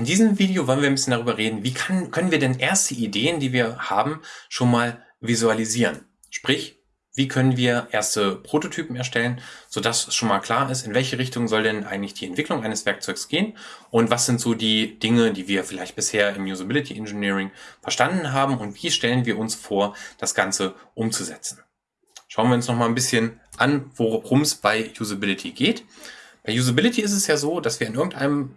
In diesem Video wollen wir ein bisschen darüber reden, wie kann, können wir denn erste Ideen, die wir haben, schon mal visualisieren. Sprich, wie können wir erste Prototypen erstellen, sodass schon mal klar ist, in welche Richtung soll denn eigentlich die Entwicklung eines Werkzeugs gehen und was sind so die Dinge, die wir vielleicht bisher im Usability Engineering verstanden haben und wie stellen wir uns vor, das Ganze umzusetzen. Schauen wir uns noch mal ein bisschen an, worum es bei Usability geht. Bei Usability ist es ja so, dass wir in irgendeinem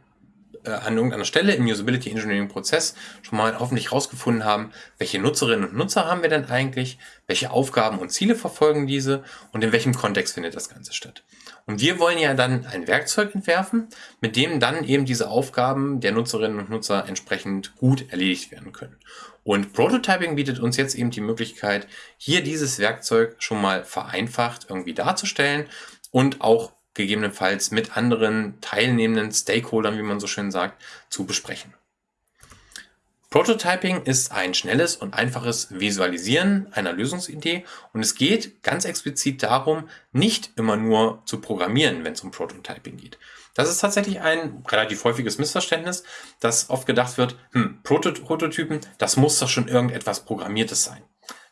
äh, an irgendeiner Stelle im Usability Engineering Prozess schon mal hoffentlich herausgefunden haben, welche Nutzerinnen und Nutzer haben wir denn eigentlich, welche Aufgaben und Ziele verfolgen diese und in welchem Kontext findet das Ganze statt. Und wir wollen ja dann ein Werkzeug entwerfen, mit dem dann eben diese Aufgaben der Nutzerinnen und Nutzer entsprechend gut erledigt werden können. Und Prototyping bietet uns jetzt eben die Möglichkeit, hier dieses Werkzeug schon mal vereinfacht irgendwie darzustellen und auch gegebenenfalls mit anderen teilnehmenden Stakeholdern, wie man so schön sagt, zu besprechen. Prototyping ist ein schnelles und einfaches Visualisieren einer Lösungsidee und es geht ganz explizit darum, nicht immer nur zu programmieren, wenn es um Prototyping geht. Das ist tatsächlich ein relativ häufiges Missverständnis, dass oft gedacht wird, hm, Prototypen, das muss doch schon irgendetwas Programmiertes sein.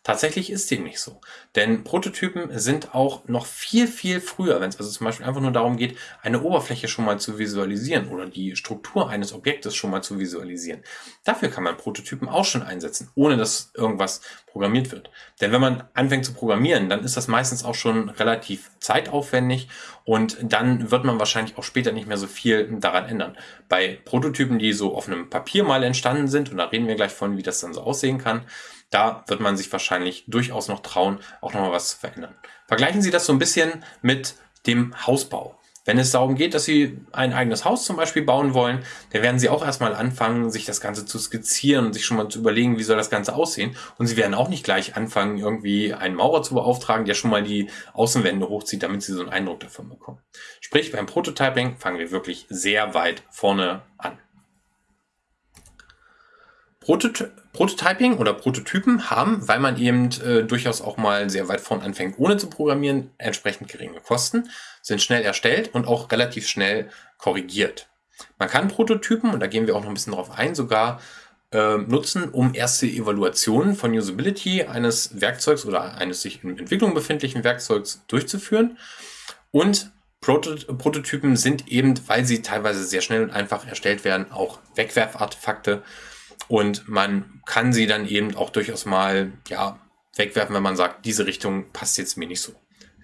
Tatsächlich ist dem nicht so. Denn Prototypen sind auch noch viel, viel früher, wenn es also zum Beispiel einfach nur darum geht, eine Oberfläche schon mal zu visualisieren oder die Struktur eines Objektes schon mal zu visualisieren. Dafür kann man Prototypen auch schon einsetzen, ohne dass irgendwas programmiert wird. Denn wenn man anfängt zu programmieren, dann ist das meistens auch schon relativ zeitaufwendig und dann wird man wahrscheinlich auch später nicht mehr so viel daran ändern. Bei Prototypen, die so auf einem Papier mal entstanden sind, und da reden wir gleich von, wie das dann so aussehen kann, da wird man sich wahrscheinlich durchaus noch trauen, auch nochmal was zu verändern. Vergleichen Sie das so ein bisschen mit dem Hausbau. Wenn es darum geht, dass Sie ein eigenes Haus zum Beispiel bauen wollen, dann werden Sie auch erstmal anfangen, sich das Ganze zu skizzieren und sich schon mal zu überlegen, wie soll das Ganze aussehen. Und Sie werden auch nicht gleich anfangen, irgendwie einen Maurer zu beauftragen, der schon mal die Außenwände hochzieht, damit Sie so einen Eindruck davon bekommen. Sprich, beim Prototyping fangen wir wirklich sehr weit vorne an. Prototy Prototyping oder Prototypen haben, weil man eben äh, durchaus auch mal sehr weit vorn anfängt, ohne zu programmieren, entsprechend geringe Kosten, sind schnell erstellt und auch relativ schnell korrigiert. Man kann Prototypen, und da gehen wir auch noch ein bisschen drauf ein, sogar äh, nutzen, um erste Evaluationen von Usability eines Werkzeugs oder eines sich in Entwicklung befindlichen Werkzeugs durchzuführen. Und Prototypen sind eben, weil sie teilweise sehr schnell und einfach erstellt werden, auch Wegwerfartefakte, und man kann sie dann eben auch durchaus mal ja, wegwerfen, wenn man sagt, diese Richtung passt jetzt mir nicht so.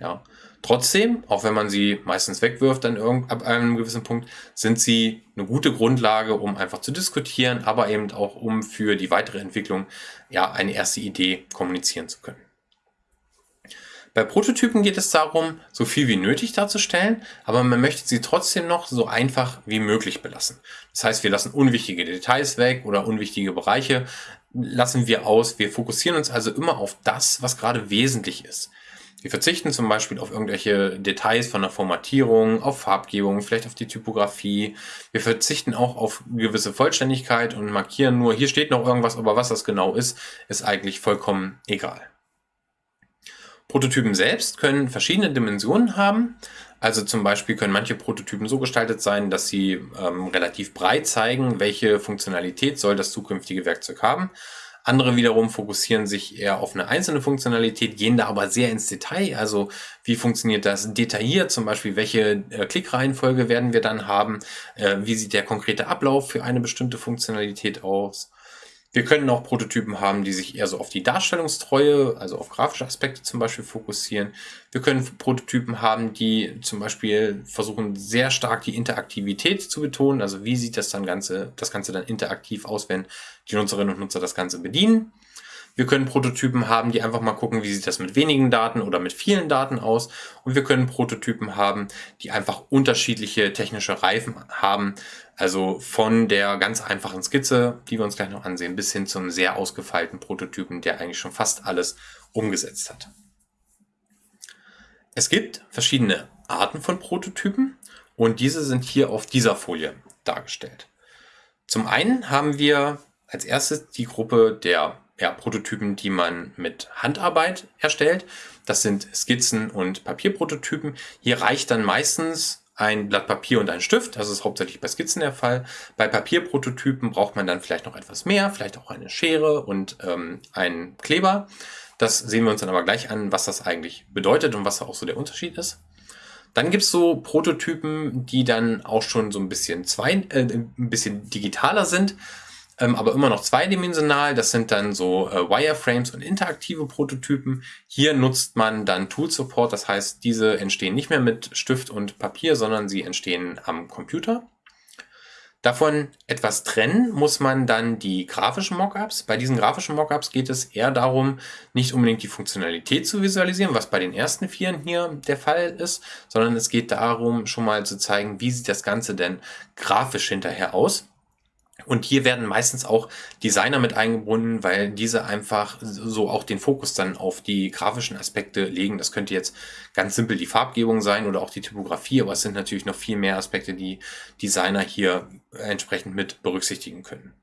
Ja. Trotzdem, auch wenn man sie meistens wegwirft dann irgend, ab einem gewissen Punkt, sind sie eine gute Grundlage, um einfach zu diskutieren, aber eben auch um für die weitere Entwicklung ja eine erste Idee kommunizieren zu können. Bei Prototypen geht es darum, so viel wie nötig darzustellen, aber man möchte sie trotzdem noch so einfach wie möglich belassen. Das heißt, wir lassen unwichtige Details weg oder unwichtige Bereiche lassen wir aus. Wir fokussieren uns also immer auf das, was gerade wesentlich ist. Wir verzichten zum Beispiel auf irgendwelche Details von der Formatierung, auf Farbgebung, vielleicht auf die Typografie. Wir verzichten auch auf gewisse Vollständigkeit und markieren nur, hier steht noch irgendwas, aber was das genau ist, ist eigentlich vollkommen egal. Prototypen selbst können verschiedene Dimensionen haben. Also zum Beispiel können manche Prototypen so gestaltet sein, dass sie ähm, relativ breit zeigen, welche Funktionalität soll das zukünftige Werkzeug haben. Andere wiederum fokussieren sich eher auf eine einzelne Funktionalität, gehen da aber sehr ins Detail. Also wie funktioniert das detailliert? Zum Beispiel, welche äh, Klickreihenfolge werden wir dann haben? Äh, wie sieht der konkrete Ablauf für eine bestimmte Funktionalität aus? Wir können auch Prototypen haben, die sich eher so auf die Darstellungstreue, also auf grafische Aspekte zum Beispiel fokussieren. Wir können Prototypen haben, die zum Beispiel versuchen, sehr stark die Interaktivität zu betonen. Also wie sieht das dann Ganze, das Ganze dann interaktiv aus, wenn die Nutzerinnen und Nutzer das Ganze bedienen. Wir können Prototypen haben, die einfach mal gucken, wie sieht das mit wenigen Daten oder mit vielen Daten aus. Und wir können Prototypen haben, die einfach unterschiedliche technische Reifen haben. Also von der ganz einfachen Skizze, die wir uns gleich noch ansehen, bis hin zum sehr ausgefeilten Prototypen, der eigentlich schon fast alles umgesetzt hat. Es gibt verschiedene Arten von Prototypen und diese sind hier auf dieser Folie dargestellt. Zum einen haben wir als erstes die Gruppe der ja, Prototypen, die man mit Handarbeit erstellt. Das sind Skizzen und Papierprototypen. Hier reicht dann meistens ein Blatt Papier und ein Stift. Das ist hauptsächlich bei Skizzen der Fall. Bei Papierprototypen braucht man dann vielleicht noch etwas mehr, vielleicht auch eine Schere und ähm, einen Kleber. Das sehen wir uns dann aber gleich an, was das eigentlich bedeutet und was da auch so der Unterschied ist. Dann gibt's so Prototypen, die dann auch schon so ein bisschen, zwei, äh, ein bisschen digitaler sind, ähm, aber immer noch zweidimensional. Das sind dann so äh, Wireframes und interaktive Prototypen. Hier nutzt man dann Tool Support, das heißt, diese entstehen nicht mehr mit Stift und Papier, sondern sie entstehen am Computer. Davon etwas trennen muss man dann die grafischen Mockups. Bei diesen grafischen Mockups geht es eher darum, nicht unbedingt die Funktionalität zu visualisieren, was bei den ersten Vieren hier der Fall ist, sondern es geht darum, schon mal zu zeigen, wie sieht das Ganze denn grafisch hinterher aus. Und hier werden meistens auch Designer mit eingebunden, weil diese einfach so auch den Fokus dann auf die grafischen Aspekte legen. Das könnte jetzt ganz simpel die Farbgebung sein oder auch die Typografie, aber es sind natürlich noch viel mehr Aspekte, die Designer hier entsprechend mit berücksichtigen können.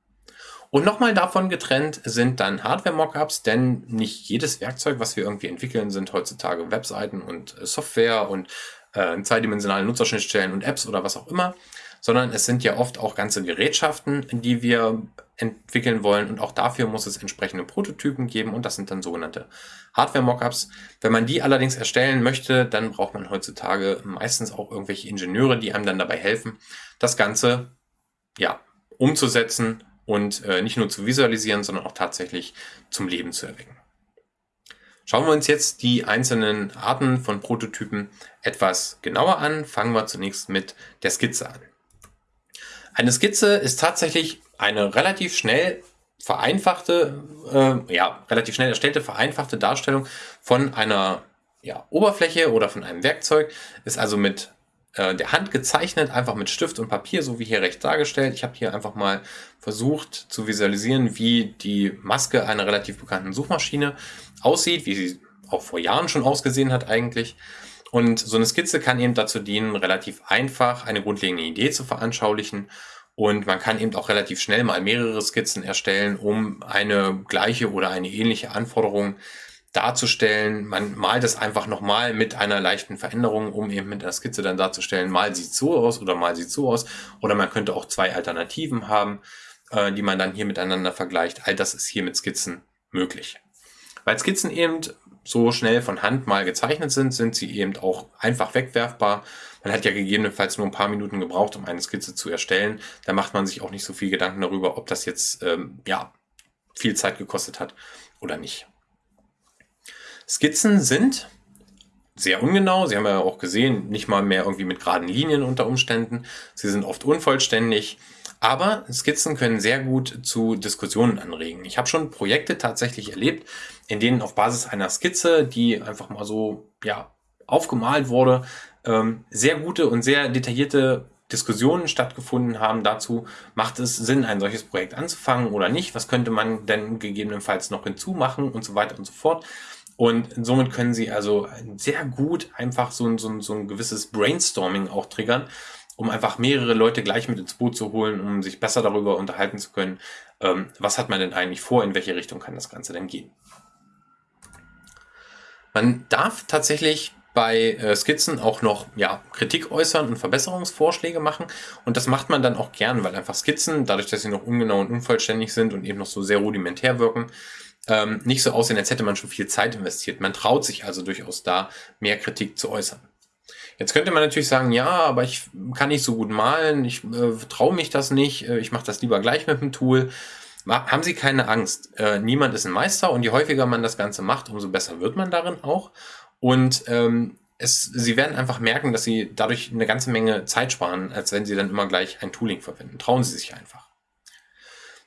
Und nochmal davon getrennt sind dann Hardware-Mockups, denn nicht jedes Werkzeug, was wir irgendwie entwickeln, sind heutzutage Webseiten und Software und äh, zweidimensionale Nutzerschnittstellen und Apps oder was auch immer, sondern es sind ja oft auch ganze Gerätschaften, die wir entwickeln wollen und auch dafür muss es entsprechende Prototypen geben und das sind dann sogenannte Hardware-Mockups. Wenn man die allerdings erstellen möchte, dann braucht man heutzutage meistens auch irgendwelche Ingenieure, die einem dann dabei helfen, das Ganze ja, umzusetzen und äh, nicht nur zu visualisieren, sondern auch tatsächlich zum Leben zu erwecken. Schauen wir uns jetzt die einzelnen Arten von Prototypen etwas genauer an. Fangen wir zunächst mit der Skizze an. Eine Skizze ist tatsächlich eine relativ schnell vereinfachte, äh, ja, relativ schnell erstellte, vereinfachte Darstellung von einer ja, Oberfläche oder von einem Werkzeug. Ist also mit äh, der Hand gezeichnet, einfach mit Stift und Papier, so wie hier rechts dargestellt. Ich habe hier einfach mal versucht zu visualisieren, wie die Maske einer relativ bekannten Suchmaschine aussieht, wie sie auch vor Jahren schon ausgesehen hat eigentlich. Und so eine Skizze kann eben dazu dienen, relativ einfach eine grundlegende Idee zu veranschaulichen. Und man kann eben auch relativ schnell mal mehrere Skizzen erstellen, um eine gleiche oder eine ähnliche Anforderung darzustellen. Man malt es einfach nochmal mit einer leichten Veränderung, um eben mit der Skizze dann darzustellen, mal sieht so aus oder mal sieht so aus. Oder man könnte auch zwei Alternativen haben, äh, die man dann hier miteinander vergleicht. All das ist hier mit Skizzen möglich. Weil Skizzen eben so schnell von Hand mal gezeichnet sind, sind sie eben auch einfach wegwerfbar. Man hat ja gegebenenfalls nur ein paar Minuten gebraucht, um eine Skizze zu erstellen. Da macht man sich auch nicht so viel Gedanken darüber, ob das jetzt ähm, ja viel Zeit gekostet hat oder nicht. Skizzen sind sehr ungenau. Sie haben ja auch gesehen, nicht mal mehr irgendwie mit geraden Linien unter Umständen. Sie sind oft unvollständig. Aber Skizzen können sehr gut zu Diskussionen anregen. Ich habe schon Projekte tatsächlich erlebt, in denen auf Basis einer Skizze, die einfach mal so ja, aufgemalt wurde, ähm, sehr gute und sehr detaillierte Diskussionen stattgefunden haben dazu, macht es Sinn, ein solches Projekt anzufangen oder nicht? Was könnte man denn gegebenenfalls noch hinzumachen und so weiter und so fort? Und somit können Sie also sehr gut einfach so ein, so ein, so ein gewisses Brainstorming auch triggern um einfach mehrere Leute gleich mit ins Boot zu holen, um sich besser darüber unterhalten zu können, ähm, was hat man denn eigentlich vor, in welche Richtung kann das Ganze denn gehen. Man darf tatsächlich bei äh, Skizzen auch noch ja, Kritik äußern und Verbesserungsvorschläge machen. Und das macht man dann auch gern, weil einfach Skizzen, dadurch, dass sie noch ungenau und unvollständig sind und eben noch so sehr rudimentär wirken, ähm, nicht so aussehen, als hätte man schon viel Zeit investiert. Man traut sich also durchaus da, mehr Kritik zu äußern. Jetzt könnte man natürlich sagen, ja, aber ich kann nicht so gut malen, ich äh, traue mich das nicht, äh, ich mache das lieber gleich mit dem Tool. Haben Sie keine Angst. Äh, niemand ist ein Meister und je häufiger man das Ganze macht, umso besser wird man darin auch. Und ähm, es, Sie werden einfach merken, dass Sie dadurch eine ganze Menge Zeit sparen, als wenn Sie dann immer gleich ein Tooling verwenden. Trauen Sie sich einfach.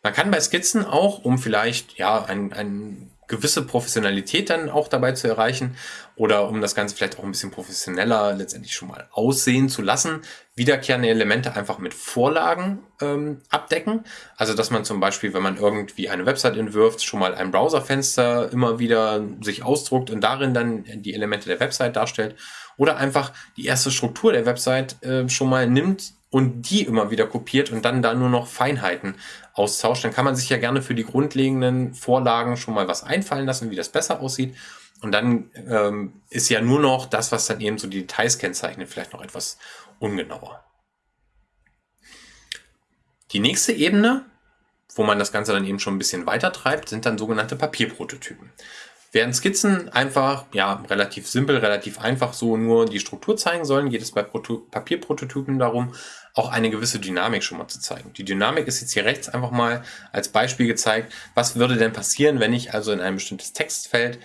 Man kann bei Skizzen auch, um vielleicht ja ein, ein gewisse Professionalität dann auch dabei zu erreichen oder um das Ganze vielleicht auch ein bisschen professioneller letztendlich schon mal aussehen zu lassen, wiederkehrende Elemente einfach mit Vorlagen ähm, abdecken. Also dass man zum Beispiel, wenn man irgendwie eine Website entwirft, schon mal ein Browserfenster immer wieder sich ausdruckt und darin dann die Elemente der Website darstellt oder einfach die erste Struktur der Website äh, schon mal nimmt und die immer wieder kopiert und dann da nur noch Feinheiten austauscht, dann kann man sich ja gerne für die grundlegenden Vorlagen schon mal was einfallen lassen, wie das besser aussieht. Und dann ähm, ist ja nur noch das, was dann eben so die Details kennzeichnet, vielleicht noch etwas ungenauer. Die nächste Ebene, wo man das Ganze dann eben schon ein bisschen weiter treibt, sind dann sogenannte Papierprototypen. Während Skizzen einfach, ja, relativ simpel, relativ einfach so nur die Struktur zeigen sollen, geht es bei Proto Papierprototypen darum, auch eine gewisse Dynamik schon mal zu zeigen. Die Dynamik ist jetzt hier rechts einfach mal als Beispiel gezeigt. Was würde denn passieren, wenn ich also in ein bestimmtes Textfeld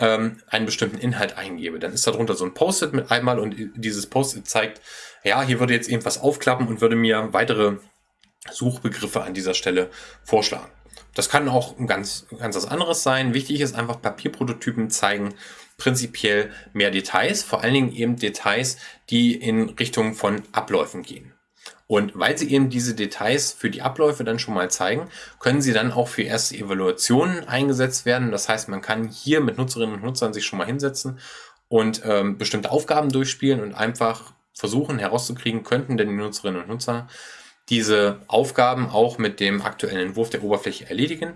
ähm, einen bestimmten Inhalt eingebe? Dann ist darunter so ein Post-it mit einmal und dieses Post-it zeigt, ja, hier würde jetzt irgendwas aufklappen und würde mir weitere Suchbegriffe an dieser Stelle vorschlagen. Das kann auch ganz, ganz was anderes sein. Wichtig ist einfach, Papierprototypen zeigen prinzipiell mehr Details, vor allen Dingen eben Details, die in Richtung von Abläufen gehen. Und weil sie eben diese Details für die Abläufe dann schon mal zeigen, können sie dann auch für erste Evaluationen eingesetzt werden. Das heißt, man kann hier mit Nutzerinnen und Nutzern sich schon mal hinsetzen und ähm, bestimmte Aufgaben durchspielen und einfach versuchen herauszukriegen, könnten denn die Nutzerinnen und Nutzer diese Aufgaben auch mit dem aktuellen Entwurf der Oberfläche erledigen.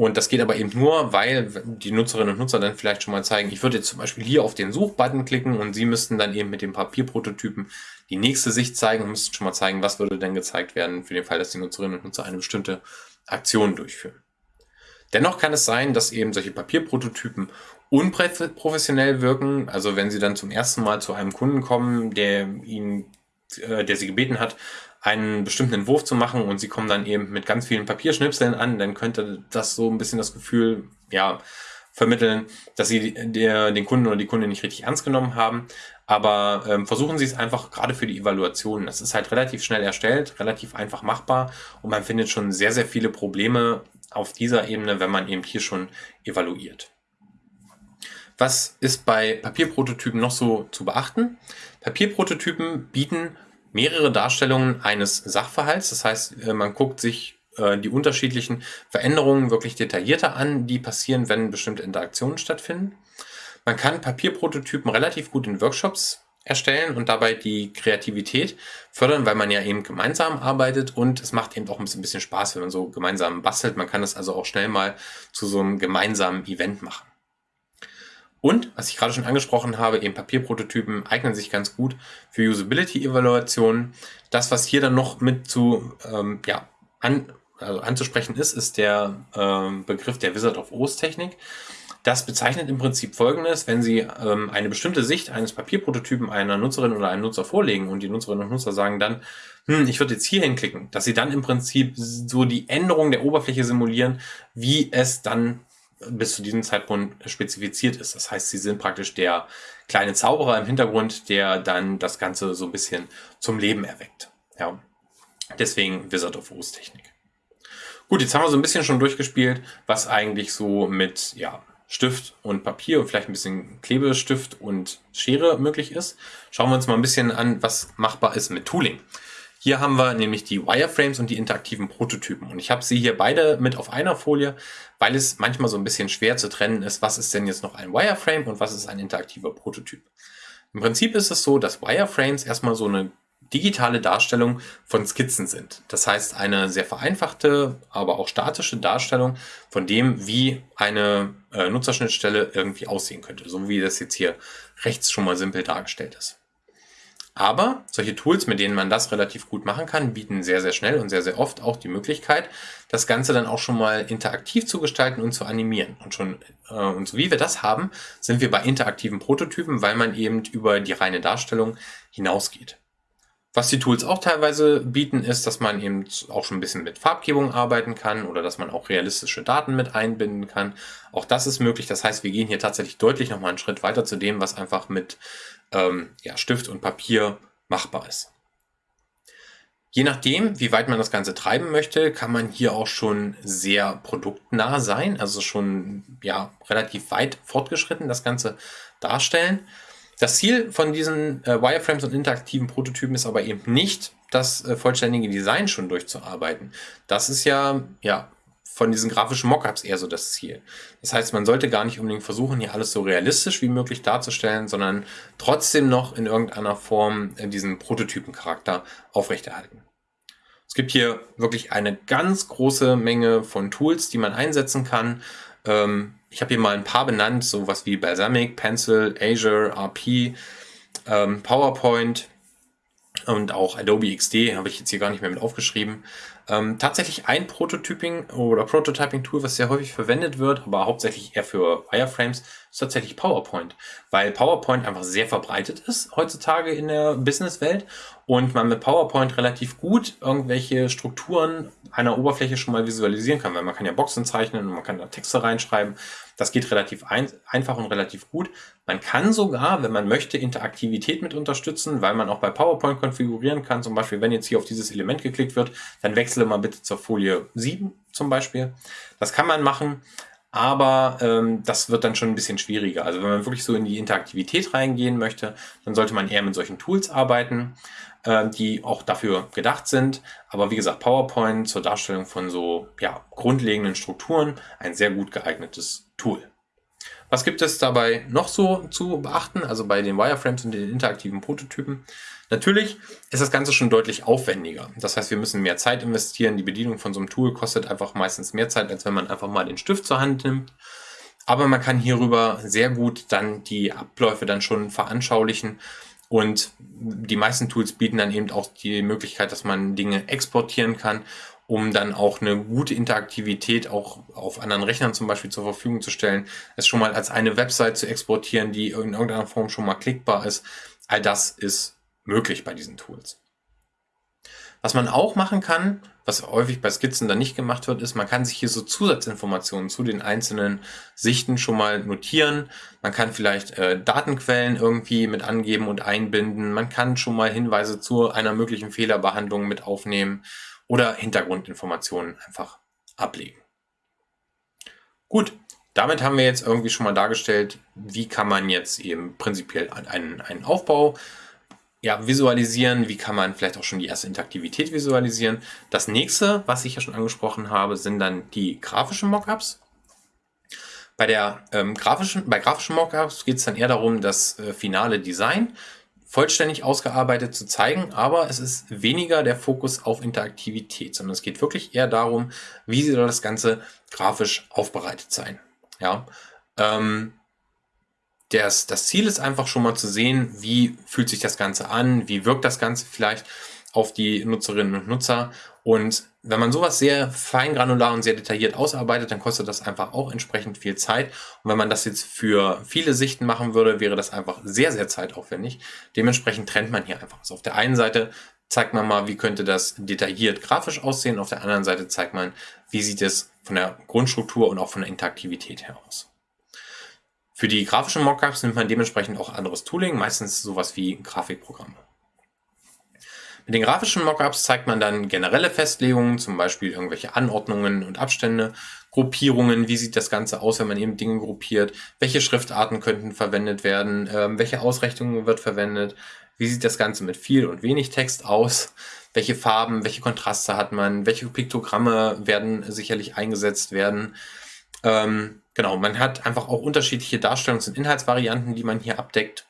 Und das geht aber eben nur, weil die Nutzerinnen und Nutzer dann vielleicht schon mal zeigen, ich würde jetzt zum Beispiel hier auf den Suchbutton klicken und sie müssten dann eben mit dem Papierprototypen die nächste Sicht zeigen und müssten schon mal zeigen, was würde denn gezeigt werden für den Fall, dass die Nutzerinnen und Nutzer eine bestimmte Aktion durchführen. Dennoch kann es sein, dass eben solche Papierprototypen unprofessionell wirken. Also wenn Sie dann zum ersten Mal zu einem Kunden kommen, der Ihnen, äh, der Sie gebeten hat, einen bestimmten Entwurf zu machen und sie kommen dann eben mit ganz vielen Papierschnipseln an, dann könnte das so ein bisschen das Gefühl, ja, vermitteln, dass sie der, den Kunden oder die Kundin nicht richtig ernst genommen haben. Aber ähm, versuchen Sie es einfach gerade für die Evaluation. Das ist halt relativ schnell erstellt, relativ einfach machbar und man findet schon sehr, sehr viele Probleme auf dieser Ebene, wenn man eben hier schon evaluiert. Was ist bei Papierprototypen noch so zu beachten? Papierprototypen bieten mehrere Darstellungen eines Sachverhalts. Das heißt, äh, man guckt sich äh, die unterschiedlichen Veränderungen wirklich detaillierter an, die passieren, wenn bestimmte Interaktionen stattfinden. Man kann Papierprototypen relativ gut in Workshops erstellen und dabei die Kreativität fördern, weil man ja eben gemeinsam arbeitet und es macht eben auch ein bisschen Spaß, wenn man so gemeinsam bastelt. Man kann das also auch schnell mal zu so einem gemeinsamen Event machen. Und, was ich gerade schon angesprochen habe, eben Papierprototypen eignen sich ganz gut für Usability-Evaluationen. Das, was hier dann noch mit zu ähm, ja, an, also anzusprechen ist, ist der ähm, Begriff der Wizard of Oz Technik. Das bezeichnet im Prinzip Folgendes, wenn Sie ähm, eine bestimmte Sicht eines Papierprototypen einer Nutzerin oder einem Nutzer vorlegen und die Nutzerinnen und Nutzer sagen dann, hm, ich würde jetzt hier hinklicken, dass Sie dann im Prinzip so die Änderung der Oberfläche simulieren, wie es dann bis zu diesem Zeitpunkt spezifiziert ist. Das heißt, sie sind praktisch der kleine Zauberer im Hintergrund, der dann das Ganze so ein bisschen zum Leben erweckt. Ja. Deswegen Wizard of Oz Technik. Gut, jetzt haben wir so ein bisschen schon durchgespielt, was eigentlich so mit ja, Stift und Papier und vielleicht ein bisschen Klebestift und Schere möglich ist. Schauen wir uns mal ein bisschen an, was machbar ist mit Tooling. Hier haben wir nämlich die Wireframes und die interaktiven Prototypen. Und ich habe sie hier beide mit auf einer Folie, weil es manchmal so ein bisschen schwer zu trennen ist, was ist denn jetzt noch ein Wireframe und was ist ein interaktiver Prototyp. Im Prinzip ist es so, dass Wireframes erstmal so eine digitale Darstellung von Skizzen sind. Das heißt, eine sehr vereinfachte, aber auch statische Darstellung von dem, wie eine äh, Nutzerschnittstelle irgendwie aussehen könnte. So wie das jetzt hier rechts schon mal simpel dargestellt ist. Aber solche Tools, mit denen man das relativ gut machen kann, bieten sehr, sehr schnell und sehr, sehr oft auch die Möglichkeit, das Ganze dann auch schon mal interaktiv zu gestalten und zu animieren. Und schon, äh, und so wie wir das haben, sind wir bei interaktiven Prototypen, weil man eben über die reine Darstellung hinausgeht. Was die Tools auch teilweise bieten, ist, dass man eben auch schon ein bisschen mit Farbgebung arbeiten kann oder dass man auch realistische Daten mit einbinden kann. Auch das ist möglich. Das heißt, wir gehen hier tatsächlich deutlich nochmal einen Schritt weiter zu dem, was einfach mit ähm, ja, Stift und Papier machbar ist. Je nachdem, wie weit man das Ganze treiben möchte, kann man hier auch schon sehr produktnah sein, also schon ja, relativ weit fortgeschritten das Ganze darstellen. Das Ziel von diesen äh, Wireframes und interaktiven Prototypen ist aber eben nicht, das äh, vollständige Design schon durchzuarbeiten. Das ist ja, ja von diesen grafischen Mockups eher so das Ziel. Das heißt, man sollte gar nicht unbedingt versuchen, hier alles so realistisch wie möglich darzustellen, sondern trotzdem noch in irgendeiner Form äh, diesen Prototypencharakter aufrechterhalten. Es gibt hier wirklich eine ganz große Menge von Tools, die man einsetzen kann. Ähm, ich habe hier mal ein paar benannt, sowas wie Balsamic, Pencil, Azure, RP, ähm, PowerPoint, und auch Adobe XD habe ich jetzt hier gar nicht mehr mit aufgeschrieben. Ähm, tatsächlich ein Prototyping oder Prototyping-Tool, was sehr häufig verwendet wird, aber hauptsächlich eher für Wireframes, ist tatsächlich PowerPoint, weil PowerPoint einfach sehr verbreitet ist heutzutage in der Businesswelt und man mit PowerPoint relativ gut irgendwelche Strukturen einer Oberfläche schon mal visualisieren kann, weil man kann ja Boxen zeichnen und man kann da Texte reinschreiben. Das geht relativ ein, einfach und relativ gut. Man kann sogar, wenn man möchte, Interaktivität mit unterstützen, weil man auch bei PowerPoint konfigurieren kann. Zum Beispiel, wenn jetzt hier auf dieses Element geklickt wird, dann wechsle mal bitte zur Folie 7 zum Beispiel. Das kann man machen. Aber ähm, das wird dann schon ein bisschen schwieriger. Also wenn man wirklich so in die Interaktivität reingehen möchte, dann sollte man eher mit solchen Tools arbeiten, äh, die auch dafür gedacht sind. Aber wie gesagt, PowerPoint zur Darstellung von so ja, grundlegenden Strukturen ein sehr gut geeignetes Tool. Was gibt es dabei noch so zu beachten? Also bei den Wireframes und den interaktiven Prototypen. Natürlich ist das Ganze schon deutlich aufwendiger. Das heißt, wir müssen mehr Zeit investieren. Die Bedienung von so einem Tool kostet einfach meistens mehr Zeit, als wenn man einfach mal den Stift zur Hand nimmt. Aber man kann hierüber sehr gut dann die Abläufe dann schon veranschaulichen. Und die meisten Tools bieten dann eben auch die Möglichkeit, dass man Dinge exportieren kann, um dann auch eine gute Interaktivität auch auf anderen Rechnern zum Beispiel zur Verfügung zu stellen. Es schon mal als eine Website zu exportieren, die in irgendeiner Form schon mal klickbar ist. All das ist möglich bei diesen Tools. Was man auch machen kann, was häufig bei Skizzen dann nicht gemacht wird, ist, man kann sich hier so Zusatzinformationen zu den einzelnen Sichten schon mal notieren. Man kann vielleicht äh, Datenquellen irgendwie mit angeben und einbinden. Man kann schon mal Hinweise zu einer möglichen Fehlerbehandlung mit aufnehmen oder Hintergrundinformationen einfach ablegen. Gut, damit haben wir jetzt irgendwie schon mal dargestellt, wie kann man jetzt eben prinzipiell einen, einen Aufbau ja, visualisieren, wie kann man vielleicht auch schon die erste Interaktivität visualisieren. Das nächste, was ich ja schon angesprochen habe, sind dann die grafischen Mockups. Bei, der, ähm, grafischen, bei grafischen Mockups geht es dann eher darum, das äh, finale Design vollständig ausgearbeitet zu zeigen, aber es ist weniger der Fokus auf Interaktivität, sondern es geht wirklich eher darum, wie soll das Ganze grafisch aufbereitet sein. Ja, ähm, das, das Ziel ist einfach schon mal zu sehen, wie fühlt sich das Ganze an, wie wirkt das Ganze vielleicht auf die Nutzerinnen und Nutzer. Und wenn man sowas sehr feingranular und sehr detailliert ausarbeitet, dann kostet das einfach auch entsprechend viel Zeit. Und wenn man das jetzt für viele Sichten machen würde, wäre das einfach sehr, sehr zeitaufwendig. Dementsprechend trennt man hier einfach. Also auf der einen Seite zeigt man mal, wie könnte das detailliert grafisch aussehen. Auf der anderen Seite zeigt man, wie sieht es von der Grundstruktur und auch von der Interaktivität her aus. Für die grafischen Mockups nimmt man dementsprechend auch anderes Tooling, meistens sowas wie Grafikprogramme. Mit den grafischen Mockups zeigt man dann generelle Festlegungen, zum Beispiel irgendwelche Anordnungen und Abstände, Gruppierungen, wie sieht das Ganze aus, wenn man eben Dinge gruppiert, welche Schriftarten könnten verwendet werden, äh, welche Ausrichtungen wird verwendet, wie sieht das Ganze mit viel und wenig Text aus, welche Farben, welche Kontraste hat man, welche Piktogramme werden sicherlich eingesetzt werden. Ähm, genau, man hat einfach auch unterschiedliche Darstellungs- und Inhaltsvarianten, die man hier abdeckt.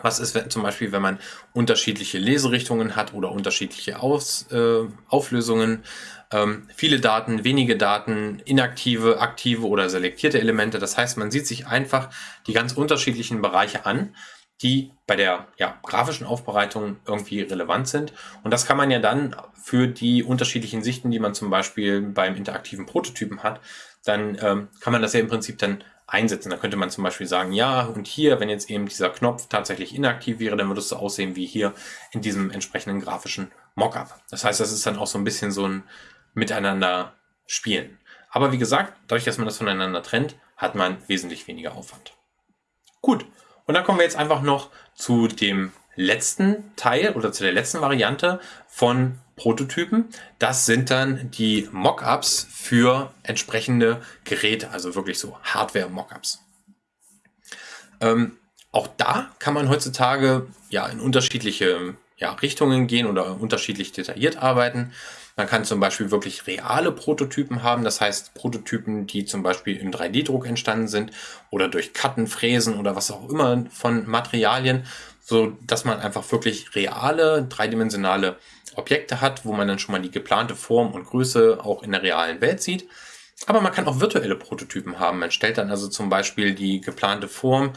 Was ist wenn, zum Beispiel, wenn man unterschiedliche Leserichtungen hat oder unterschiedliche Aus, äh, Auflösungen, ähm, viele Daten, wenige Daten, inaktive, aktive oder selektierte Elemente. Das heißt, man sieht sich einfach die ganz unterschiedlichen Bereiche an, die bei der ja, grafischen Aufbereitung irgendwie relevant sind. Und das kann man ja dann für die unterschiedlichen Sichten, die man zum Beispiel beim interaktiven Prototypen hat, dann ähm, kann man das ja im Prinzip dann einsetzen. Da könnte man zum Beispiel sagen, ja, und hier, wenn jetzt eben dieser Knopf tatsächlich inaktiv wäre, dann würde es so aussehen wie hier in diesem entsprechenden grafischen Mockup. Das heißt, das ist dann auch so ein bisschen so ein Miteinander spielen. Aber wie gesagt, dadurch, dass man das voneinander trennt, hat man wesentlich weniger Aufwand. Gut, und dann kommen wir jetzt einfach noch zu dem letzten Teil oder zu der letzten Variante von Prototypen. Das sind dann die Mockups für entsprechende Geräte, also wirklich so Hardware-Mockups. Ähm, auch da kann man heutzutage ja in unterschiedliche ja, Richtungen gehen oder unterschiedlich detailliert arbeiten. Man kann zum Beispiel wirklich reale Prototypen haben, das heißt Prototypen, die zum Beispiel im 3D-Druck entstanden sind oder durch Cutten, Fräsen oder was auch immer von Materialien, so dass man einfach wirklich reale, dreidimensionale Objekte hat, wo man dann schon mal die geplante Form und Größe auch in der realen Welt sieht. Aber man kann auch virtuelle Prototypen haben. Man stellt dann also zum Beispiel die geplante Form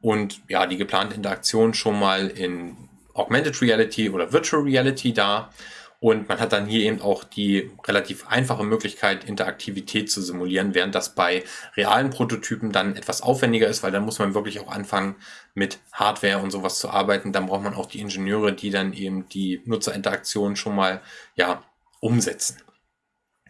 und ja, die geplante Interaktion schon mal in Augmented Reality oder Virtual Reality dar. Und man hat dann hier eben auch die relativ einfache Möglichkeit, Interaktivität zu simulieren, während das bei realen Prototypen dann etwas aufwendiger ist, weil dann muss man wirklich auch anfangen, mit Hardware und sowas zu arbeiten. Dann braucht man auch die Ingenieure, die dann eben die Nutzerinteraktion schon mal ja, umsetzen.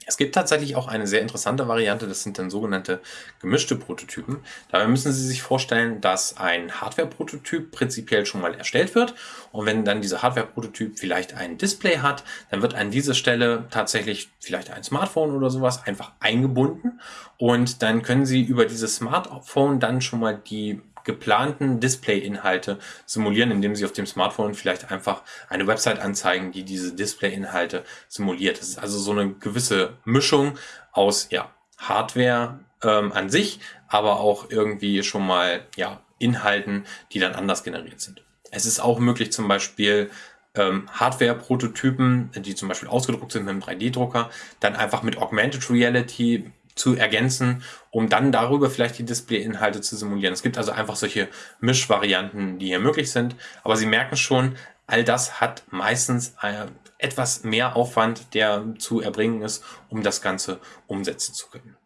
Es gibt tatsächlich auch eine sehr interessante Variante, das sind dann sogenannte gemischte Prototypen. Dabei müssen Sie sich vorstellen, dass ein Hardware-Prototyp prinzipiell schon mal erstellt wird und wenn dann dieser Hardware-Prototyp vielleicht ein Display hat, dann wird an diese Stelle tatsächlich vielleicht ein Smartphone oder sowas einfach eingebunden und dann können Sie über dieses Smartphone dann schon mal die geplanten Display-Inhalte simulieren, indem Sie auf dem Smartphone vielleicht einfach eine Website anzeigen, die diese Display-Inhalte simuliert. Das ist also so eine gewisse Mischung aus ja, Hardware ähm, an sich, aber auch irgendwie schon mal ja, Inhalten, die dann anders generiert sind. Es ist auch möglich, zum Beispiel ähm, Hardware-Prototypen, die zum Beispiel ausgedruckt sind mit einem 3D-Drucker, dann einfach mit Augmented Reality zu ergänzen, um dann darüber vielleicht die Display-Inhalte zu simulieren. Es gibt also einfach solche Mischvarianten, die hier möglich sind. Aber Sie merken schon, all das hat meistens äh, etwas mehr Aufwand, der zu erbringen ist, um das Ganze umsetzen zu können.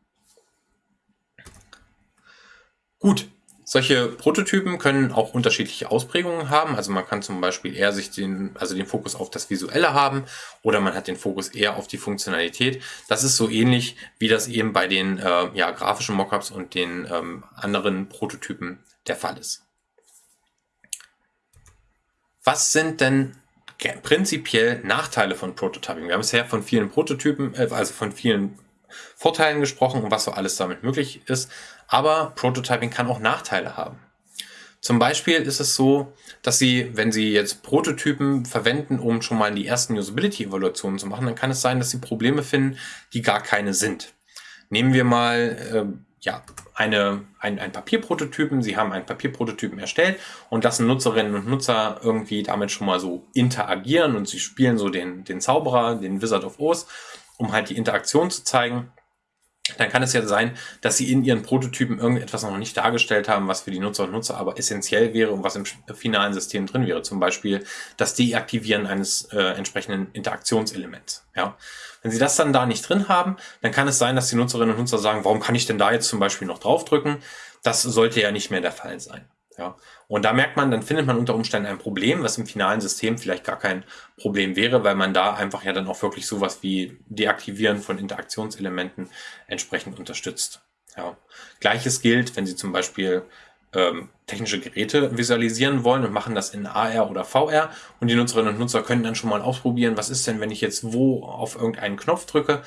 Gut, solche Prototypen können auch unterschiedliche Ausprägungen haben. Also man kann zum Beispiel eher sich den, also den Fokus auf das Visuelle haben oder man hat den Fokus eher auf die Funktionalität. Das ist so ähnlich, wie das eben bei den äh, ja, grafischen Mockups und den ähm, anderen Prototypen der Fall ist. Was sind denn prinzipiell Nachteile von Prototyping? Wir haben bisher von vielen Prototypen, äh, also von vielen Vorteilen gesprochen und was so alles damit möglich ist. Aber Prototyping kann auch Nachteile haben. Zum Beispiel ist es so, dass Sie, wenn Sie jetzt Prototypen verwenden, um schon mal die ersten Usability-Evaluationen zu machen, dann kann es sein, dass Sie Probleme finden, die gar keine sind. Nehmen wir mal äh, ja, eine, ein, ein Papierprototypen. Sie haben einen Papierprototypen erstellt und lassen Nutzerinnen und Nutzer irgendwie damit schon mal so interagieren und sie spielen so den, den Zauberer, den Wizard of Oz um halt die Interaktion zu zeigen, dann kann es ja sein, dass sie in ihren Prototypen irgendetwas noch nicht dargestellt haben, was für die Nutzer und Nutzer aber essentiell wäre und was im finalen System drin wäre. Zum Beispiel das Deaktivieren eines äh, entsprechenden Interaktionselements. Ja. Wenn Sie das dann da nicht drin haben, dann kann es sein, dass die Nutzerinnen und Nutzer sagen, warum kann ich denn da jetzt zum Beispiel noch draufdrücken? Das sollte ja nicht mehr der Fall sein. Ja. Und da merkt man, dann findet man unter Umständen ein Problem, was im finalen System vielleicht gar kein Problem wäre, weil man da einfach ja dann auch wirklich sowas wie Deaktivieren von Interaktionselementen entsprechend unterstützt. Ja. Gleiches gilt, wenn Sie zum Beispiel ähm, technische Geräte visualisieren wollen und machen das in AR oder VR und die Nutzerinnen und Nutzer können dann schon mal ausprobieren, was ist denn, wenn ich jetzt wo auf irgendeinen Knopf drücke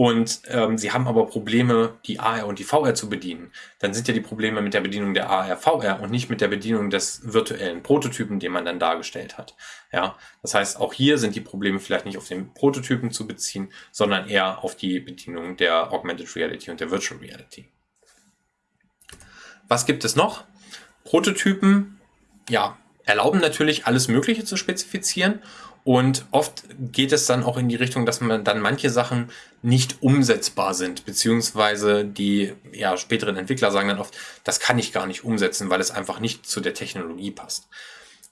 und ähm, sie haben aber Probleme, die AR und die VR zu bedienen, dann sind ja die Probleme mit der Bedienung der AR, VR und nicht mit der Bedienung des virtuellen Prototypen, den man dann dargestellt hat. Ja, das heißt, auch hier sind die Probleme vielleicht nicht auf den Prototypen zu beziehen, sondern eher auf die Bedienung der Augmented Reality und der Virtual Reality. Was gibt es noch? Prototypen, ja, erlauben natürlich alles Mögliche zu spezifizieren und oft geht es dann auch in die Richtung, dass man dann manche Sachen nicht umsetzbar sind, beziehungsweise die ja, späteren Entwickler sagen dann oft, das kann ich gar nicht umsetzen, weil es einfach nicht zu der Technologie passt.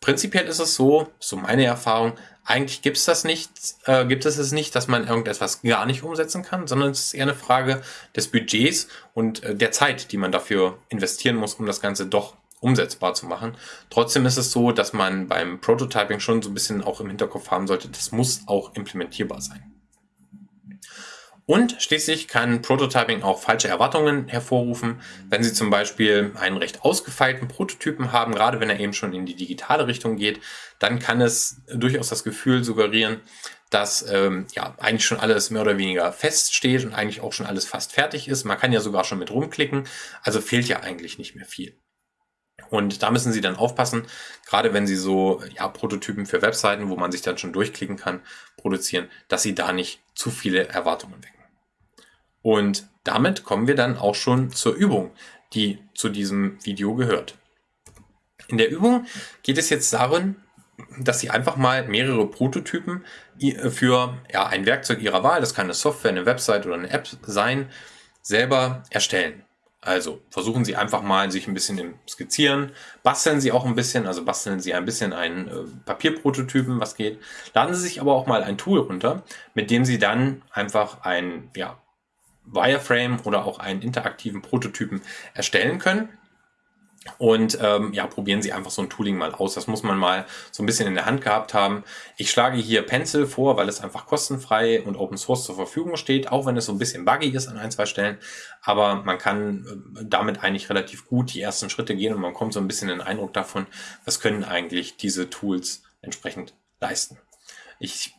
Prinzipiell ist es so, so meine Erfahrung, eigentlich gibt es das nicht, äh, gibt es es nicht, dass man irgendetwas gar nicht umsetzen kann, sondern es ist eher eine Frage des Budgets und äh, der Zeit, die man dafür investieren muss, um das Ganze doch umsetzbar zu machen. Trotzdem ist es so, dass man beim Prototyping schon so ein bisschen auch im Hinterkopf haben sollte, das muss auch implementierbar sein. Und schließlich kann Prototyping auch falsche Erwartungen hervorrufen, wenn Sie zum Beispiel einen recht ausgefeilten Prototypen haben, gerade wenn er eben schon in die digitale Richtung geht, dann kann es durchaus das Gefühl suggerieren, dass ähm, ja eigentlich schon alles mehr oder weniger feststeht und eigentlich auch schon alles fast fertig ist. Man kann ja sogar schon mit rumklicken, also fehlt ja eigentlich nicht mehr viel. Und da müssen Sie dann aufpassen, gerade wenn Sie so ja, Prototypen für Webseiten, wo man sich dann schon durchklicken kann, produzieren, dass Sie da nicht zu viele Erwartungen wecken. Und damit kommen wir dann auch schon zur Übung, die zu diesem Video gehört. In der Übung geht es jetzt darin, dass Sie einfach mal mehrere Prototypen für ja, ein Werkzeug Ihrer Wahl, das kann eine Software, eine Website oder eine App sein, selber erstellen. Also versuchen Sie einfach mal sich ein bisschen im Skizzieren, basteln Sie auch ein bisschen, also basteln Sie ein bisschen einen äh, Papierprototypen, was geht. Laden Sie sich aber auch mal ein Tool runter, mit dem Sie dann einfach ein ja, Wireframe oder auch einen interaktiven Prototypen erstellen können. Und ähm, ja, probieren Sie einfach so ein Tooling mal aus. Das muss man mal so ein bisschen in der Hand gehabt haben. Ich schlage hier Pencil vor, weil es einfach kostenfrei und Open Source zur Verfügung steht, auch wenn es so ein bisschen buggy ist an ein, zwei Stellen. Aber man kann äh, damit eigentlich relativ gut die ersten Schritte gehen und man kommt so ein bisschen den Eindruck davon, was können eigentlich diese Tools entsprechend leisten. Ich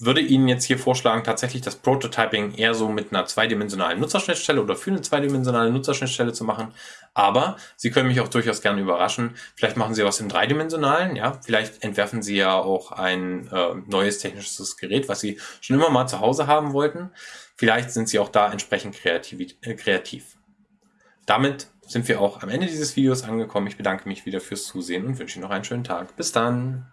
würde Ihnen jetzt hier vorschlagen, tatsächlich das Prototyping eher so mit einer zweidimensionalen Nutzerschnittstelle oder für eine zweidimensionale Nutzerschnittstelle zu machen. Aber Sie können mich auch durchaus gerne überraschen. Vielleicht machen Sie was im dreidimensionalen, ja. Vielleicht entwerfen Sie ja auch ein äh, neues technisches Gerät, was Sie schon immer mal zu Hause haben wollten. Vielleicht sind Sie auch da entsprechend kreativ. Äh, kreativ. Damit sind wir auch am Ende dieses Videos angekommen. Ich bedanke mich wieder fürs Zusehen und wünsche Ihnen noch einen schönen Tag. Bis dann!